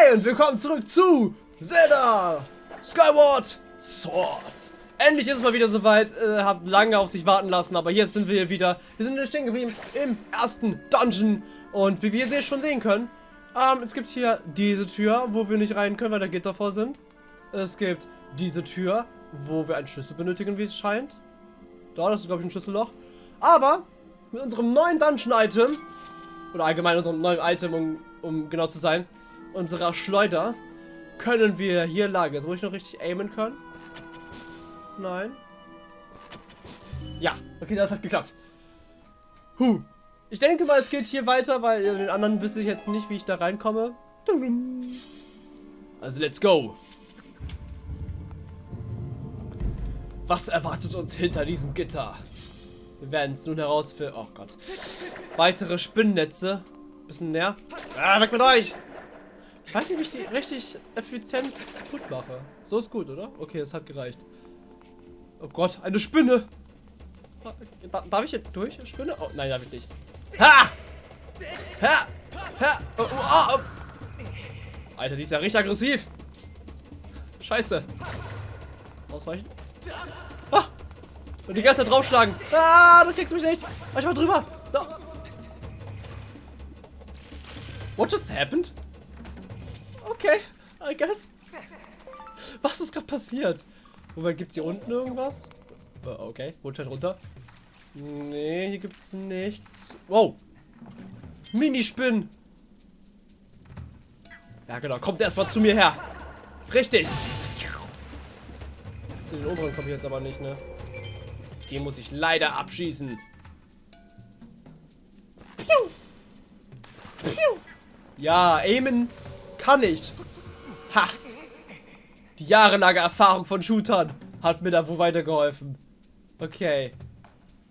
Hi und willkommen zurück zu Zelda Skyward Sword. Endlich ist es mal wieder soweit. Äh, habt lange auf sich warten lassen, aber jetzt sind wir hier wieder. Wir sind stehen geblieben im ersten Dungeon. Und wie wir hier schon sehen können, ähm, es gibt hier diese Tür, wo wir nicht rein können, weil da Gitter vor sind. Es gibt diese Tür, wo wir einen Schlüssel benötigen, wie es scheint. Da, das ist glaube ich ein Schlüsselloch. Aber mit unserem neuen Dungeon-Item, oder allgemein unserem neuen Item, um, um genau zu sein, unserer Schleuder können wir hier lagen. Jetzt muss ich noch richtig aimen können. Nein. Ja, okay, das hat geklappt. Huh. Ich denke mal, es geht hier weiter, weil den anderen wüsste ich jetzt nicht, wie ich da reinkomme. Also, let's go. Was erwartet uns hinter diesem Gitter? Wir werden es nun herausfinden. Oh Gott. Weitere Spinnennetze. Bisschen näher. Ah, weg mit euch! Weiß nicht, wie ich die richtig effizient kaputt mache. So ist gut, oder? Okay, es hat gereicht. Oh Gott, eine Spinne! Darf ich hier durch? Spinne? Oh, nein, darf ich nicht. Ha! Ha! Ha! Oh, oh, oh. Alter, die ist ja richtig aggressiv. Scheiße. Ausweichen. Ah! Und die ganze Zeit draufschlagen. Ah, du kriegst mich nicht. Ich war drüber. No. What just happened? Okay, I guess. Was ist gerade passiert? Moment, gibt es hier unten irgendwas? Uh, okay, Rutschheit runter. Nee, hier gibt es nichts. Wow. Minispinn. Ja, genau. Kommt erstmal zu mir her. Richtig. Den oberen komme ich jetzt aber nicht, ne? Den muss ich leider abschießen. Ja, aimen kann ich. Ha! Die jahrelange Erfahrung von Shootern hat mir da wohl weitergeholfen. Okay.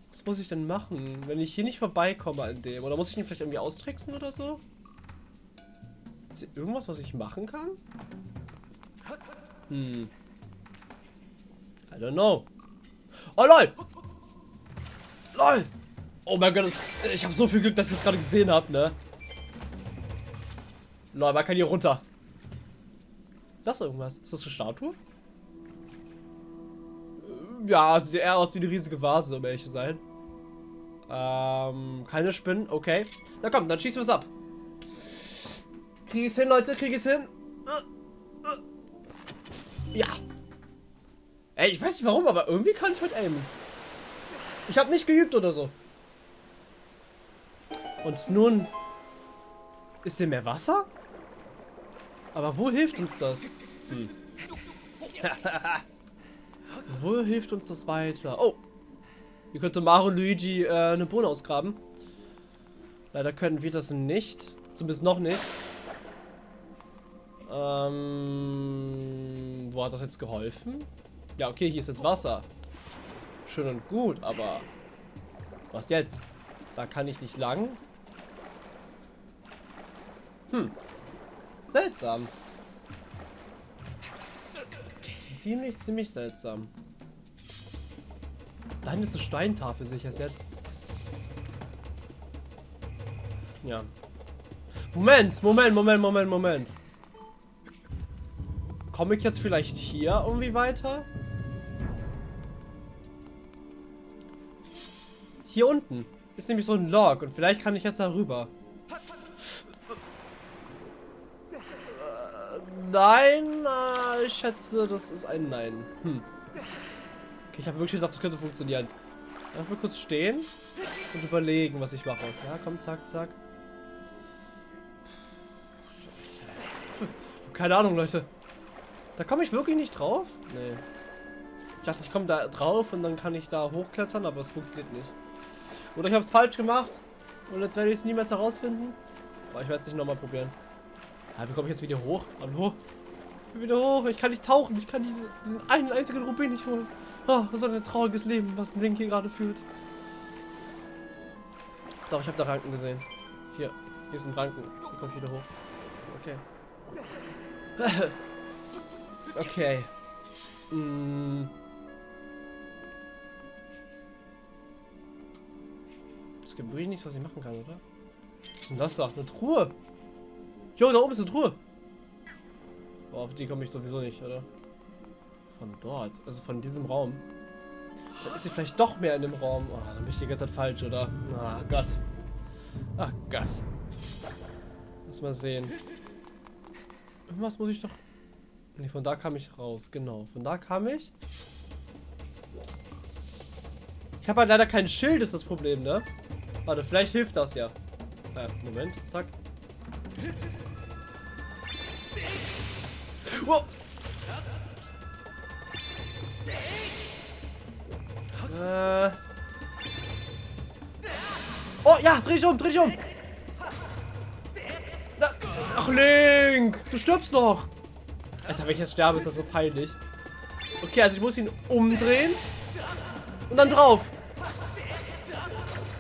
Was muss ich denn machen, wenn ich hier nicht vorbeikomme an dem? Oder muss ich ihn vielleicht irgendwie austricksen oder so? Ist hier irgendwas, was ich machen kann? Hm. I don't know. Oh, lol! LOL! Oh mein Gott, ich habe so viel Glück, dass ich das gerade gesehen habe, ne? Lol, man kann hier runter. Das ist irgendwas. Ist das eine Statue? Ja, sieht eher aus wie eine riesige Vase, um ehrlich zu sein. Ähm, keine Spinnen, okay. Na komm, dann schießen wir es ab. Krieg ich es hin, Leute? Krieg ich es hin? Ja. Ey, ich weiß nicht warum, aber irgendwie kann ich heute aimen. Ich habe nicht geübt oder so. Und nun... Ist hier mehr Wasser? Aber wo hilft uns das? Hm. wo hilft uns das weiter? Oh. Hier könnte Mario Luigi äh, eine Bohne ausgraben. Leider können wir das nicht. Zumindest noch nicht. Ähm, wo hat das jetzt geholfen? Ja, okay, hier ist jetzt Wasser. Schön und gut, aber was jetzt? Da kann ich nicht lang. Hm. Seltsam. Ziemlich, ziemlich seltsam. Dann ist eine Steintafel, sehe ich es jetzt. Ja. Moment, Moment, Moment, Moment, Moment. Komme ich jetzt vielleicht hier irgendwie weiter? Hier unten ist nämlich so ein Log und vielleicht kann ich jetzt da rüber. Nein, äh, ich schätze, das ist ein Nein. Hm. Okay, ich habe wirklich gedacht, das könnte funktionieren. Lass mal kurz stehen und überlegen, was ich mache. Ja, komm, zack, zack. Keine Ahnung, Leute. Da komme ich wirklich nicht drauf? Nee. Ich dachte, ich komme da drauf und dann kann ich da hochklettern, aber es funktioniert nicht. Oder ich habe es falsch gemacht und jetzt werde ich es niemals herausfinden. Aber ich werde es nicht nochmal probieren. Ja, wie komme ich jetzt wieder hoch? Hallo? Ich bin wieder hoch. Ich kann nicht tauchen. Ich kann diese, diesen einen einzigen Rubin nicht holen. Oh, was ein trauriges Leben, was Link hier gerade fühlt. Doch, ich habe da Ranken gesehen. Hier, hier sind Ranken. Hier komme ich wieder hoch. Okay. okay. Mm. Es gibt wirklich nichts, was ich machen kann, oder? Was ist denn das da? Eine Truhe. Jo, da oben ist eine Truhe. Boah, auf die komme ich sowieso nicht, oder? Von dort. Also von diesem Raum. Dann ist sie vielleicht doch mehr in dem Raum. Oh, dann bin ich die ganze Zeit falsch, oder? Ah, Gott. Ach Gott. Lass mal sehen. Irgendwas muss ich doch... Ne, von da kam ich raus. Genau. Von da kam ich. Ich habe halt leider kein Schild, ist das Problem, ne? Warte, vielleicht hilft das ja. Äh, Moment. Zack. Äh. Oh, ja, dreh dich um, dreh dich um. Ach, Link, du stirbst noch. Alter, wenn ich jetzt sterbe, ist das so peinlich. Okay, also ich muss ihn umdrehen. Und dann drauf.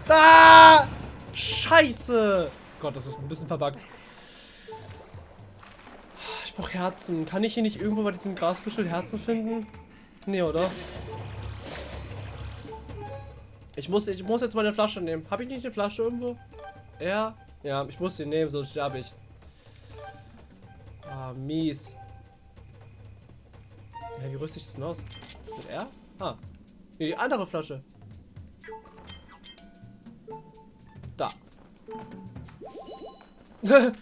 Ah! Scheiße. Gott, das ist ein bisschen verbuggt. Brauche Herzen. Kann ich hier nicht irgendwo bei diesem Grasbüschel Herzen finden? Nee, oder? Ich muss, ich muss jetzt mal eine Flasche nehmen. Habe ich nicht eine Flasche irgendwo? Ja. Ja, ich muss sie nehmen, sonst sterbe ich. Ah, mies. Ja, wie rüste ich das denn aus? Mit R? Ah. Nee, die andere Flasche. Da.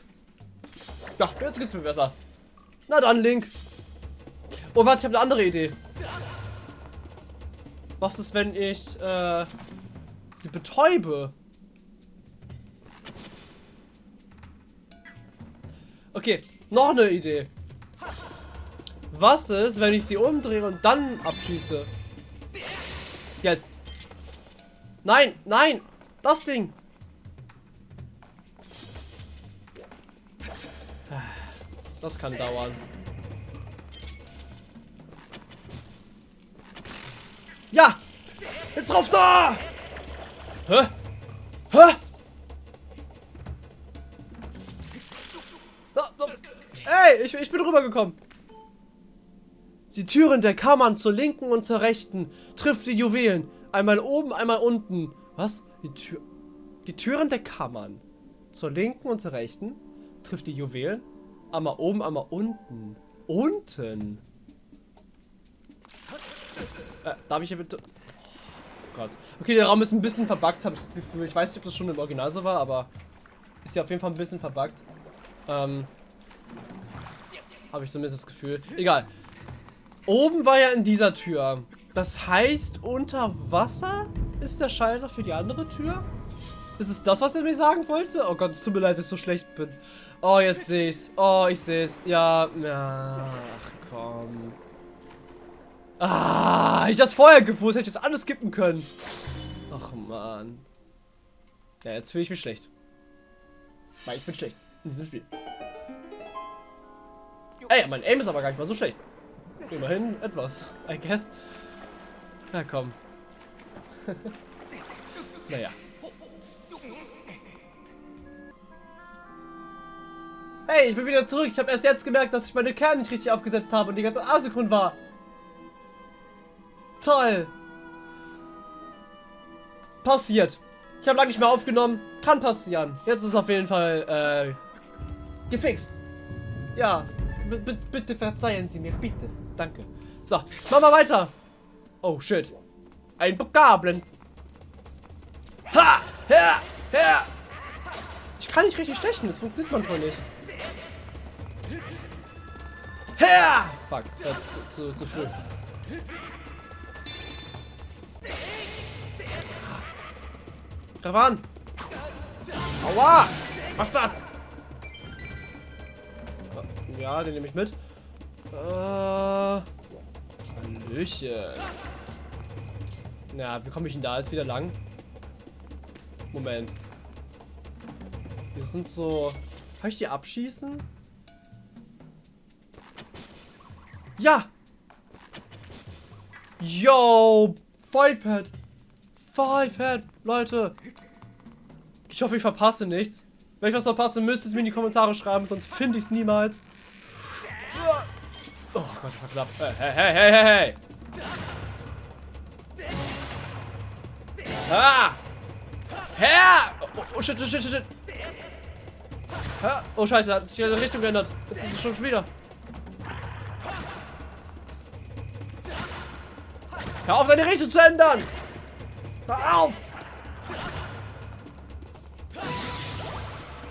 ja, jetzt geht's mir besser. Na dann, Link. Oh, warte, ich habe eine andere Idee. Was ist, wenn ich äh, sie betäube? Okay, noch eine Idee. Was ist, wenn ich sie umdrehe und dann abschieße? Jetzt. Nein, nein, das Ding. Das kann dauern. Ja! Jetzt drauf da! Hä? Hä? Hey, ich, ich bin rübergekommen. Die Türen der Kammern zur linken und zur rechten trifft die Juwelen. Einmal oben, einmal unten. Was? Die, Tür die Türen der Kammern zur linken und zur rechten trifft die Juwelen. Einmal oben, einmal unten. Unten? Äh, darf ich hier bitte... Oh Gott. Okay, der Raum ist ein bisschen verbuggt, habe ich das Gefühl. Ich weiß nicht, ob das schon im Original so war, aber ist ja auf jeden Fall ein bisschen verbuggt. Ähm, habe ich zumindest das Gefühl. Egal. Oben war ja in dieser Tür. Das heißt, unter Wasser ist der Schalter für die andere Tür? Ist es das, was er mir sagen wollte? Oh Gott, es tut mir leid, dass ich so schlecht bin. Oh, jetzt sehe ich's. Oh, ich sehe es. Ja, ach komm. Ah, ich das vorher gewusst, hätte ich das alles skippen können. Ach man. Ja, jetzt fühle ich mich schlecht. Weil ich bin schlecht in diesem Spiel. Ey, mein Aim ist aber gar nicht mal so schlecht. Immerhin etwas, I guess. Ja, komm. naja. Hey, ich bin wieder zurück. Ich habe erst jetzt gemerkt, dass ich meine Kerne nicht richtig aufgesetzt habe und die ganze Asynchron war. Toll. Passiert. Ich habe lange nicht mehr aufgenommen. Kann passieren. Jetzt ist es auf jeden Fall äh, gefixt. Ja. B bitte verzeihen Sie mir. Bitte. Danke. So, machen wir weiter. Oh, shit. Ein Vokabeln. Ha! Her! Her! Ich kann nicht richtig stechen. Das funktioniert manchmal nicht. Her! Fuck. Äh, zu, zu, zu früh. Greif an! Aua! Was das? Ja, den nehme ich mit. Äh. Hallöchen. Na, wie komme ich denn da jetzt wieder lang? Moment. Wir sind so. Kann ich die abschießen? Ja! Yo! Five Head! Five Head! Leute! Ich hoffe, ich verpasse nichts. Wenn ich was verpasse, müsst ihr es mir in die Kommentare schreiben, sonst finde ich es niemals. Oh Gott, das war knapp. Hey, hey, hey, hey, hey! Ah! Herr! Oh, oh, shit, shit, shit, shit. Oh, scheiße, hat sich die Richtung geändert. Jetzt ist es schon wieder. Hör auf, deine Richtung zu ändern! Hör auf!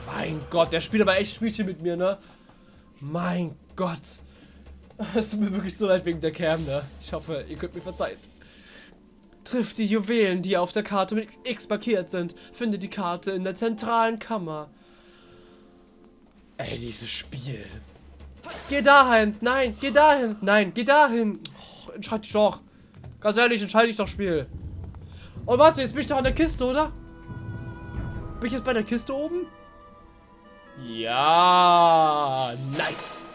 Mein Gott, der spielt aber echt Spielchen mit mir, ne? Mein Gott. Es tut mir wirklich so leid wegen der Cam, ne? Ich hoffe, ihr könnt mir verzeihen. Trifft die Juwelen, die auf der Karte mit X markiert sind. Finde die Karte in der zentralen Kammer. Ey, dieses Spiel. Geh dahin. Nein, geh dahin. Nein, geh dahin. Oh, entscheid dich doch. Ganz ehrlich, entscheide dich doch, Spiel. Oh, warte, jetzt bin ich doch an der Kiste, oder? Bin ich jetzt bei der Kiste oben? Ja, nice.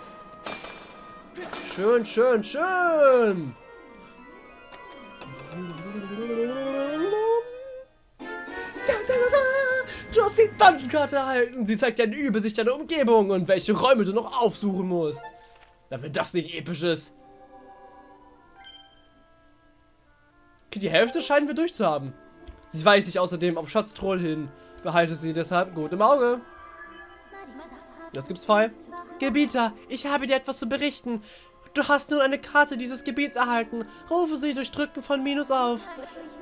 Schön, schön, schön. Du hast die Dungeon-Karte erhalten. Sie zeigt dir eine Übersicht deiner Umgebung und welche Räume du noch aufsuchen musst. Na, wenn das nicht episch ist. Die Hälfte scheinen wir durchzuhaben. Sie weist sich außerdem auf Schatztroll hin. Behalte sie deshalb gut im Auge. Jetzt gibt's Fall. Gebieter, ich habe dir etwas zu berichten. Du hast nun eine Karte dieses Gebiets erhalten. Rufe sie durch Drücken von Minus auf.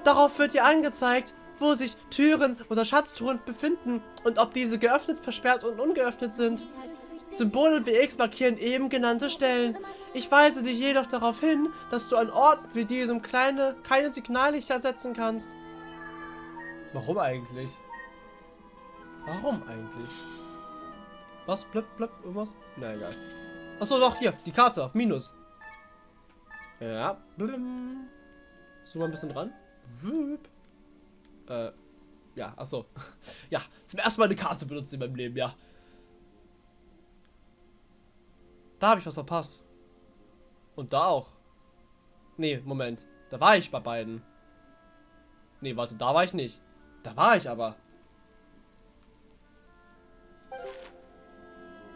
Darauf wird dir angezeigt, wo sich Türen oder Schatztruhen befinden und ob diese geöffnet, versperrt und ungeöffnet sind. Symbole wie X markieren eben genannte Stellen. Ich weise dich jedoch darauf hin, dass du an Orten wie diesem kleine, keine Signallichter setzen kannst. Warum eigentlich? Warum eigentlich? Was? Blöpp, blöpp, irgendwas? Na egal. Achso, doch, hier, die Karte auf Minus. Ja. So mal ein bisschen dran. Äh, ja, achso. Ja, zum ersten Mal eine Karte benutzt in meinem Leben, ja. Da habe ich was verpasst. Und da auch. Nee, Moment. Da war ich bei beiden. Nee, warte, da war ich nicht. Da war ich aber.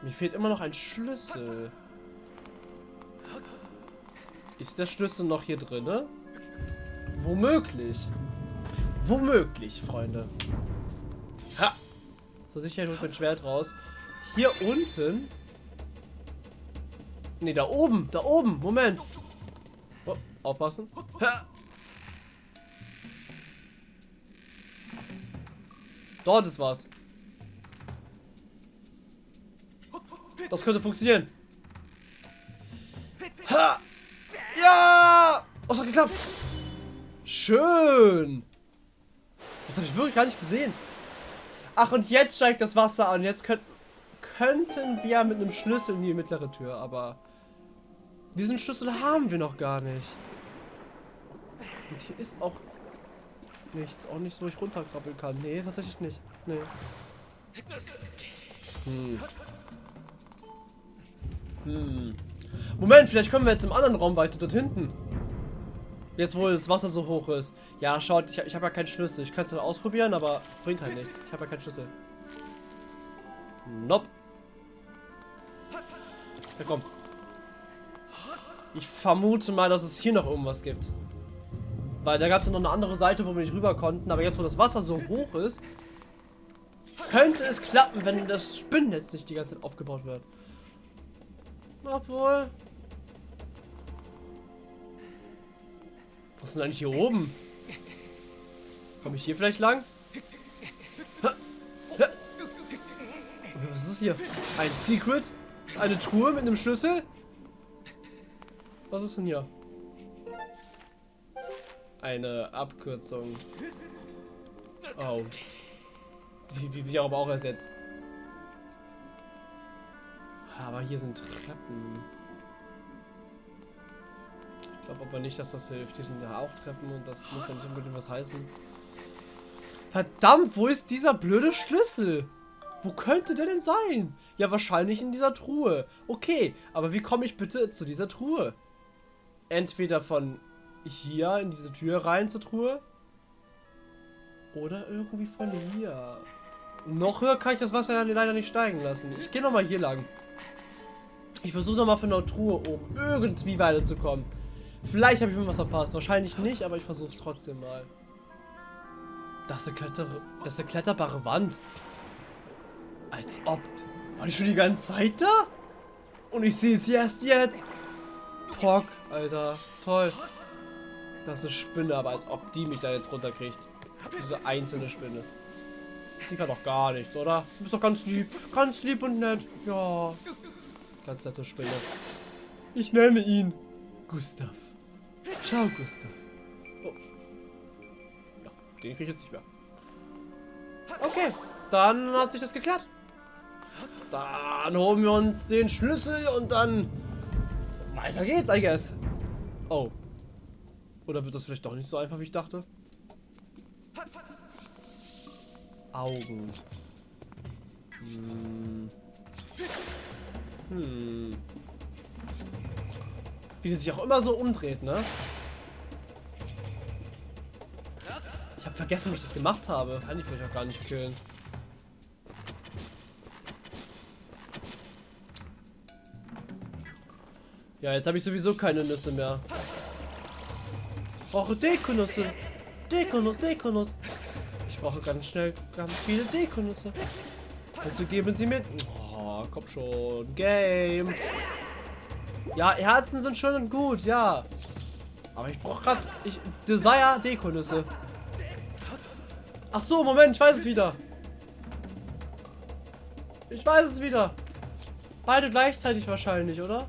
Mir fehlt immer noch ein Schlüssel. Ist der Schlüssel noch hier drin? Womöglich. Womöglich, Freunde. Ha! So sicher, ich hole mein Schwert raus. Hier unten. Ne, da oben. Da oben. Moment. Oh, aufpassen. Ha! Dort ist was. Das könnte funktionieren. Ha! Ja! Oh, es hat geklappt. Schön. Das habe ich wirklich gar nicht gesehen. Ach, und jetzt steigt das Wasser an. Jetzt könnt, könnten wir mit einem Schlüssel in die mittlere Tür, aber diesen Schlüssel haben wir noch gar nicht. Und hier ist auch nichts. Auch nicht, wo ich runterkrabbeln kann. Nee, tatsächlich nicht. Nee. Hm. Hm. Moment, vielleicht können wir jetzt im anderen Raum weiter dort hinten. Jetzt, wo das Wasser so hoch ist. Ja, schaut, ich, ich habe ja keinen Schlüssel. Ich kann es dann ausprobieren, aber bringt halt nichts. Ich habe ja keinen Schlüssel. Nope. Ja, komm. Ich vermute mal, dass es hier noch irgendwas gibt. Weil da gab es noch eine andere Seite, wo wir nicht rüber konnten. Aber jetzt, wo das Wasser so hoch ist, könnte es klappen, wenn das Spinnennetz nicht die ganze Zeit aufgebaut wird. Obwohl. Was ist denn eigentlich hier oben? Komme ich hier vielleicht lang? Was ist hier? Ein Secret? Eine Truhe mit einem Schlüssel? Was ist denn hier? Eine Abkürzung. Oh. Die, die sich aber auch ersetzt. Aber hier sind Treppen. Ich glaube aber nicht, dass das hilft. Hier sind ja auch Treppen und das muss ja nicht unbedingt was heißen. Verdammt, wo ist dieser blöde Schlüssel? Wo könnte der denn sein? Ja, wahrscheinlich in dieser Truhe. Okay, aber wie komme ich bitte zu dieser Truhe? Entweder von hier in diese Tür rein zur Truhe. Oder irgendwie von hier. Noch höher kann ich das Wasser ja leider nicht steigen lassen. Ich gehe nochmal hier lang. Ich versuche nochmal von der Truhe oben irgendwie weiterzukommen. Vielleicht habe ich irgendwas verpasst. Wahrscheinlich nicht, aber ich versuche es trotzdem mal. Das ist, eine Kletter das ist eine kletterbare Wand. Als ob. War die schon die ganze Zeit da? Und ich sehe es erst jetzt. Pock, Alter. Toll. Das ist eine Spinne, aber als ob die mich da jetzt runterkriegt. Diese einzelne Spinne. Die kann doch gar nichts, oder? Du bist doch ganz lieb. Ganz lieb und nett. Ja. Ganz nette Spinne. Ich nenne ihn Gustav. Ciao, Gustav. Oh. Ja, den kriege ich jetzt nicht mehr. Okay, dann hat sich das geklärt. Dann holen wir uns den Schlüssel und dann weiter geht's, I guess. Oh. Oder wird das vielleicht doch nicht so einfach, wie ich dachte? Augen. Hm. Hm. Wie die sich auch immer so umdreht, ne? Ich habe vergessen, wie ich das gemacht habe. Kann ich vielleicht auch gar nicht killen. Ja, jetzt habe ich sowieso keine Nüsse mehr. Ich brauche Dekonüsse. Dekonuss, Dekonuss. Ich brauche ganz schnell ganz viele Dekonüsse. Bitte geben Sie mir... Oh, komm schon. Game. Ja, Herzen sind schön und gut, ja. Aber ich brauche gerade... Ich Desire Dekonüsse. Ach so, Moment, ich weiß es wieder. Ich weiß es wieder. Beide gleichzeitig wahrscheinlich, oder?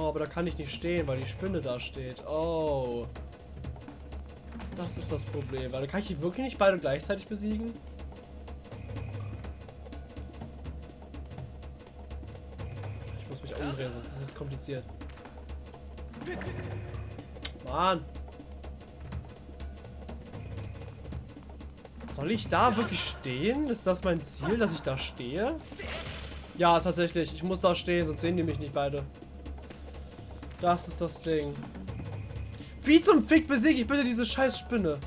Oh, aber da kann ich nicht stehen, weil die Spinne da steht. Oh. Das ist das Problem. Weil kann ich die wirklich nicht beide gleichzeitig besiegen? Ich muss mich umdrehen, sonst ist es kompliziert. Mann. Soll ich da wirklich stehen? Ist das mein Ziel, dass ich da stehe? Ja, tatsächlich. Ich muss da stehen, sonst sehen die mich nicht beide. Das ist das Ding. Wie zum Fick besiege ich bitte diese scheiß Spinne?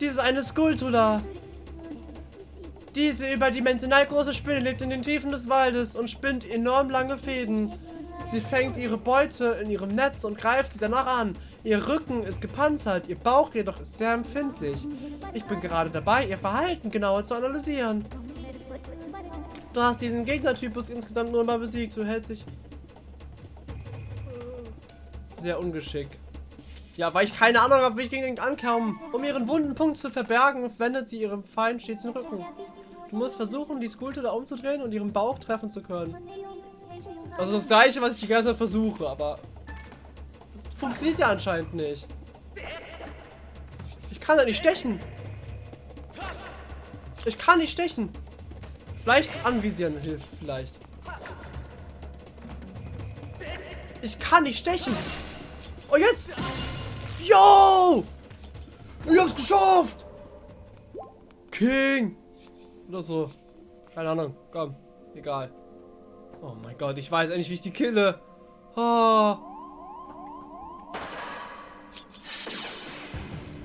Dieses eine Skulptula. Diese überdimensional große Spinne lebt in den Tiefen des Waldes und spinnt enorm lange Fäden. Sie fängt ihre Beute in ihrem Netz und greift sie danach an. Ihr Rücken ist gepanzert, ihr Bauch jedoch ist sehr empfindlich. Ich bin gerade dabei, ihr Verhalten genauer zu analysieren. Du hast diesen Gegnertypus insgesamt nur mal besiegt. Du hältst dich sehr ungeschickt. Ja, weil ich keine Ahnung habe, wie ich gegen den ankomme. Um ihren wunden Punkt zu verbergen, wendet sie ihrem Feind stets den Rücken. Du musst versuchen, die Skulptur da umzudrehen und ihren Bauch treffen zu können. Also das gleiche, was ich die ganze Zeit versuche, aber es funktioniert ja anscheinend nicht. Ich kann da nicht stechen. Ich kann nicht stechen. Vielleicht anvisieren hilft vielleicht. Ich kann nicht stechen. Oh, jetzt! Yo! Ich hab's geschafft! King! Oder so. Keine Ahnung. Komm. Egal. Oh mein Gott, ich weiß endlich, wie ich die kille. Oh.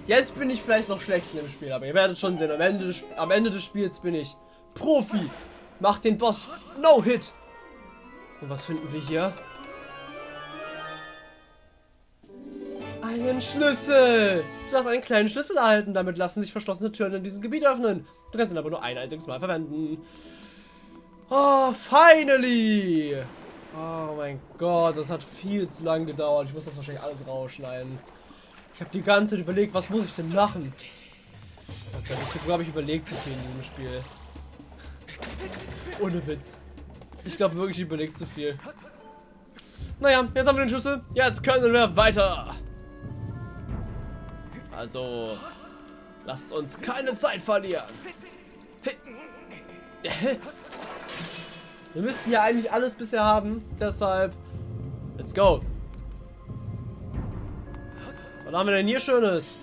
Jetzt bin ich vielleicht noch schlecht in dem Spiel, aber ihr werdet schon sehen, am Ende des, am Ende des Spiels bin ich Profi. Macht den Boss No-Hit. Und was finden wir hier? Einen Schlüssel. Du hast einen kleinen Schlüssel erhalten. Damit lassen sich verschlossene Türen in diesem Gebiet öffnen. Du kannst ihn aber nur ein einziges Mal verwenden. Oh, finally. Oh mein Gott, das hat viel zu lange gedauert. Ich muss das wahrscheinlich alles rausschneiden. Ich habe die ganze Zeit überlegt, was muss ich denn machen? Okay, ich glaube, ich überlegt zu viel in diesem Spiel. Ohne Witz. Ich glaube wirklich, ich überlegt zu viel. Naja, jetzt haben wir den Schlüssel. Jetzt können wir weiter. Also, lasst uns keine Zeit verlieren. Wir müssten ja eigentlich alles bisher haben. Deshalb, let's go. Was haben wir denn hier Schönes?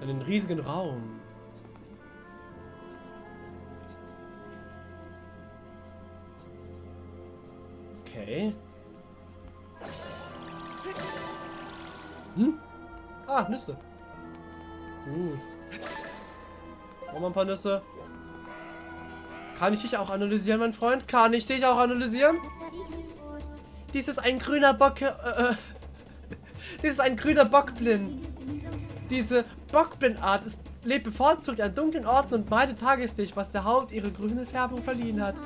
Einen riesigen Raum. Okay. Hm? Ah, Nüsse. Gut. Noch ein paar Nüsse. Kann ich dich auch analysieren, mein Freund? Kann ich dich auch analysieren? Dies ist ein grüner Bock... Äh, äh, dies ist ein grüner Bockblind. Diese Bockblindart lebt bevorzugt an dunklen Orten und meidet Tageslicht, was der Haut ihre grüne Färbung verliehen hat.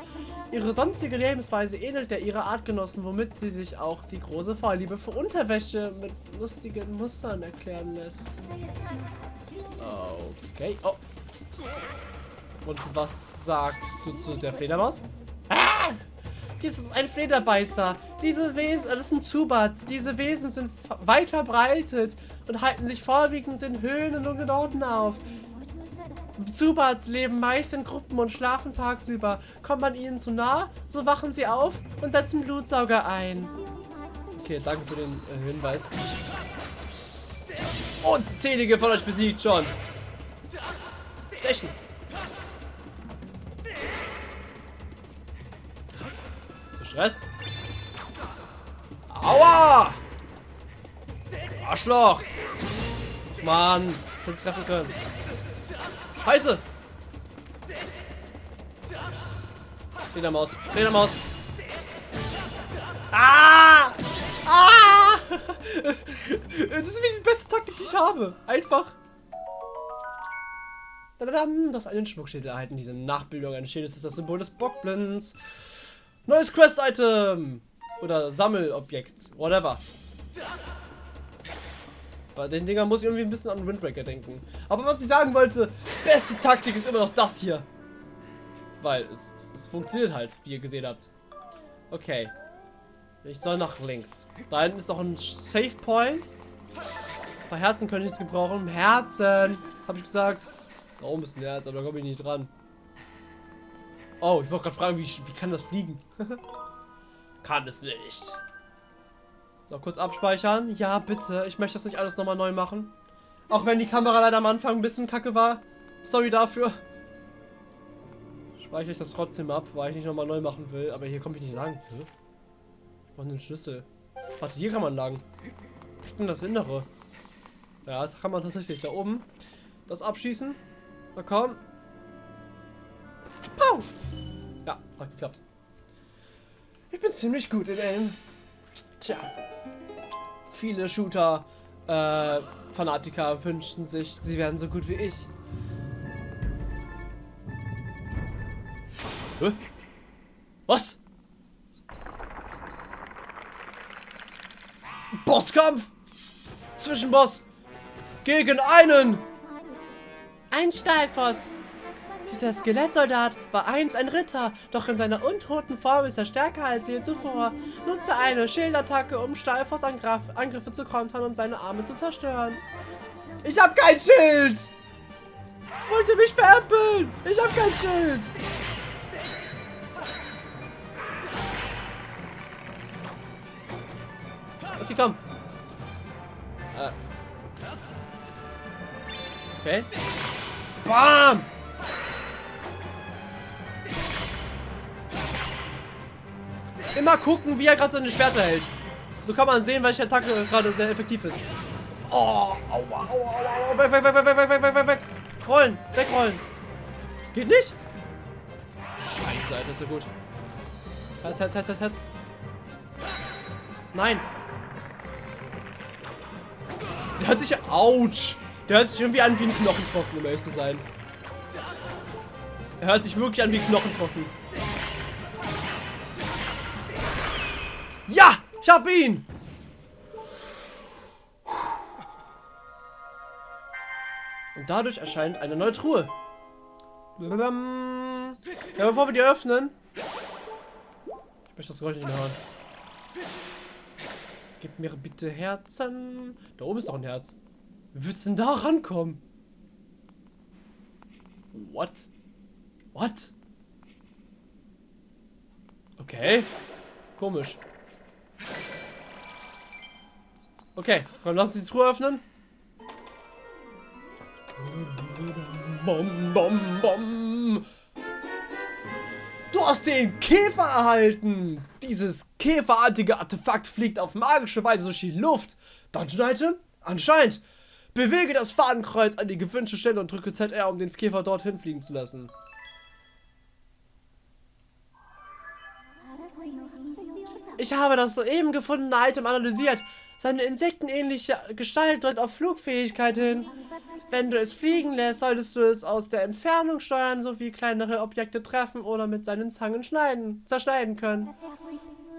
Ihre sonstige Lebensweise ähnelt der ihrer Artgenossen, womit sie sich auch die große Vorliebe für Unterwäsche mit lustigen Mustern erklären lässt. Okay, oh. Und was sagst du zu der Fledermaus? Ah! Dies ist ein Flederbeißer. Diese Wesen, das sind Zubats. Diese Wesen sind weit verbreitet und halten sich vorwiegend in Höhlen und dunklen Orten Zubats leben meist in Gruppen und schlafen tagsüber. Kommt man ihnen zu nah, so wachen sie auf und setzen Blutsauger ein. Okay, danke für den äh, Hinweis. Unzählige von euch besiegt schon. Stechen. Stress. Aua! Arschloch! Mann, schon treffen können. Scheiße! Fledermaus, Fledermaus. Ah! Ah! Das ist wie die beste Taktik, die ich habe. Einfach. Das einen Schmuckschild erhalten. Diese Nachbildung eines Schildes ist das Symbol des Bockblins. Neues Quest-Item! Oder Sammelobjekt. Whatever. Bei den Dingern muss ich irgendwie ein bisschen an Windbreaker denken. Aber was ich sagen wollte, beste Taktik ist immer noch das hier. Weil es, es, es funktioniert halt, wie ihr gesehen habt. Okay. Ich soll nach links. Da hinten ist noch ein Safe Point. Ein paar Herzen könnte ich jetzt gebrauchen. Herzen, habe ich gesagt. Da oben ist ein Herz, aber da komme ich nicht dran. Oh, ich wollte gerade fragen, wie, wie kann das fliegen? kann es nicht. So, kurz abspeichern. Ja, bitte. Ich möchte das nicht alles nochmal neu machen. Auch wenn die Kamera leider am Anfang ein bisschen kacke war. Sorry dafür. Speichere ich das trotzdem ab, weil ich nicht nochmal neu machen will. Aber hier komme ich nicht lang. Hm? Ich brauche einen Schlüssel. Warte, hier kann man lang. Ich bin das Innere. Ja, das kann man tatsächlich. Da oben. Das abschießen. Na komm. Pau! Ja, hat geklappt. Ich bin ziemlich gut in Aim. Tja. Viele Shooter, äh, Fanatiker wünschen sich, sie wären so gut wie ich. Was? Bosskampf! Zwischenboss! Gegen einen! Ein Stahlfoss! Dieser Skelettsoldat war einst ein Ritter, doch in seiner untoten Form ist er stärker als je zuvor. Nutze eine Schildattacke, um Stahlfoss Angriffe zu kontern und seine Arme zu zerstören. Ich hab kein Schild! Wollte mich veräppeln! Ich hab kein Schild! Okay, komm. Äh. Okay. Bam! Immer gucken, wie er gerade seine Schwerter hält. So kann man sehen, welche Attacke gerade sehr effektiv ist. Oh, aua, aua, aua, weg, weg, weg, weg, weg, weg, weg, weg, weg. Rollen, wegrollen. Geht nicht? Scheiße, Alter, ist ja gut. Herz, Herz, Herz, Herz, Herz. Nein. Der hört sich. Autsch. Der hört sich irgendwie an wie ein Knochentrocken, um ehrlich zu sein. Er hört sich wirklich an wie Knochentrocken. Ja! Ich hab ihn! Und dadurch erscheint eine neue Truhe. Ja, bevor wir die öffnen. Ich möchte das Geräusch nicht mehr hören. Gib mir bitte Herzen. Da oben ist noch ein Herz. Wie wird's denn da rankommen? What? What? Okay. Komisch. Okay, komm, lass uns die Truhe öffnen. Bom, bom, bom. Du hast den Käfer erhalten. Dieses käferartige Artefakt fliegt auf magische Weise durch die Luft. Dungeon-Item? Anscheinend. Bewege das Fadenkreuz an die gewünschte Stelle und drücke ZR, um den Käfer dorthin fliegen zu lassen. Ich habe das soeben gefundene Item analysiert. Seine insektenähnliche Gestalt deutet auf Flugfähigkeit hin. Wenn du es fliegen lässt, solltest du es aus der Entfernung steuern, sowie kleinere Objekte treffen oder mit seinen Zangen schneiden, zerschneiden können.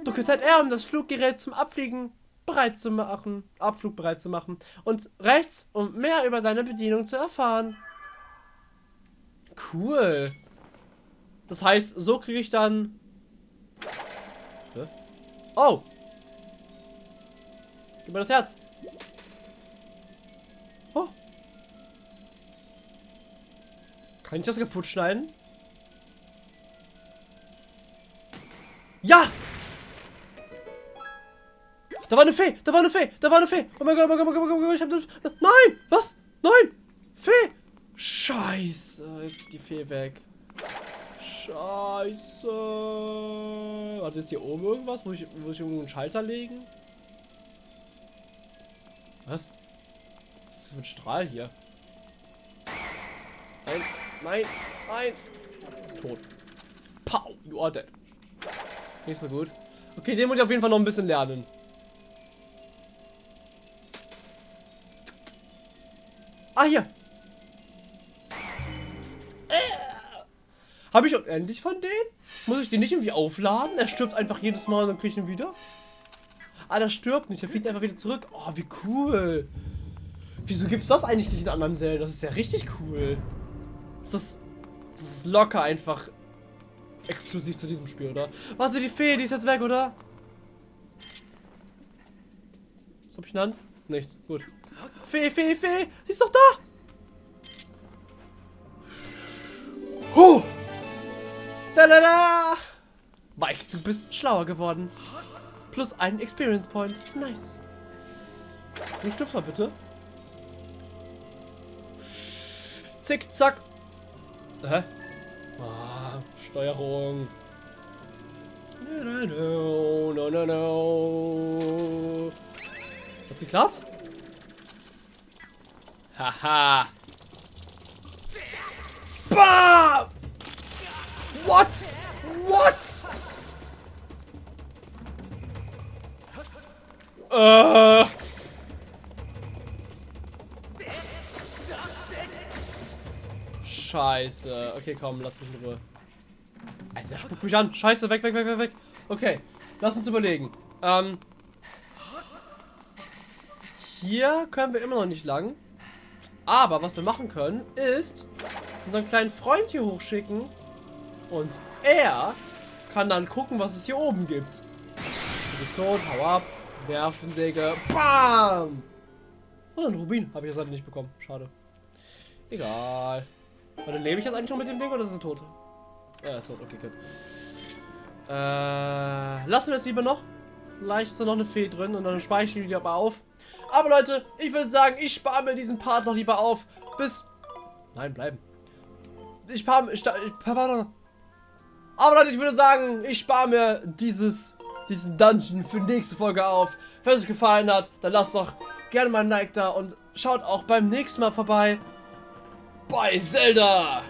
Drücke ZR, um das Fluggerät zum Abfliegen bereit zu machen, Abflug bereit zu machen. Und rechts, um mehr über seine Bedienung zu erfahren. Cool. Das heißt, so kriege ich dann... Oh! Gib mir das Herz. Oh. Kann ich das kaputt schneiden? Ja! Da war eine Fee! Da war eine Fee! Da war eine Fee! Oh mein Gott, oh mein Gott, oh mein Gott, oh mein Gott, ich hab das... Nein! Was? Nein! Fee! Scheiße! Ist die Fee weg. Scheiße! Warte, ist hier oben irgendwas? Muss ich, muss ich irgendwo einen Schalter legen? Was? Was ist das für ein Strahl hier? Nein, nein, nein! Tot. Pow! You are dead. Nicht so gut. Okay, den muss ich auf jeden Fall noch ein bisschen lernen. Ah, hier. Habe ich endlich von denen? Muss ich den nicht irgendwie aufladen? Er stirbt einfach jedes Mal und dann kriege ich ihn wieder? Ah, der stirbt nicht. Er fliegt einfach wieder zurück. Oh, wie cool. Wieso gibt es das eigentlich nicht in anderen Zelda? Das ist ja richtig cool. Das ist, das ist locker einfach exklusiv zu diesem Spiel, oder? Warte, die Fee, die ist jetzt weg, oder? Was hab ich genannt? Nichts. Gut. Fee, Fee, Fee! Sie ist doch da! Huh! Da, da, da! Mike, du bist schlauer geworden. Plus ein Experience Point. Nice. Du stirbst mal bitte. Zick, zack. Hä? Ah, Steuerung. No, no, no, no, no. Hat's geklappt? Haha. Bah! What? What? Äh. Scheiße. Okay, komm, lass mich in Ruhe. Alter, spuck mich an. Scheiße, weg, weg, weg, weg, weg. Okay, lass uns überlegen. Ähm. Hier können wir immer noch nicht lang. Aber was wir machen können, ist unseren kleinen Freund hier hochschicken. Und er kann dann gucken, was es hier oben gibt. Du bist tot, hau ab, Nervensäge, BAM! Oh, ein Rubin habe ich jetzt halt nicht bekommen. Schade. Egal. Warte, lebe ich jetzt eigentlich noch mit dem Ding oder ist er tot? Ja, ist tot. Okay, gut. Äh, lassen wir es lieber noch. Vielleicht ist da noch eine Fee drin und dann speichere ich die aber auf. Aber Leute, ich würde sagen, ich spare mir diesen Part noch lieber auf. Bis... Nein, bleiben. Ich spare... Ich, ich, aber Leute, ich würde sagen, ich spare mir dieses, diesen Dungeon für die nächste Folge auf. Wenn es euch gefallen hat, dann lasst doch gerne mal ein Like da und schaut auch beim nächsten Mal vorbei bei Zelda.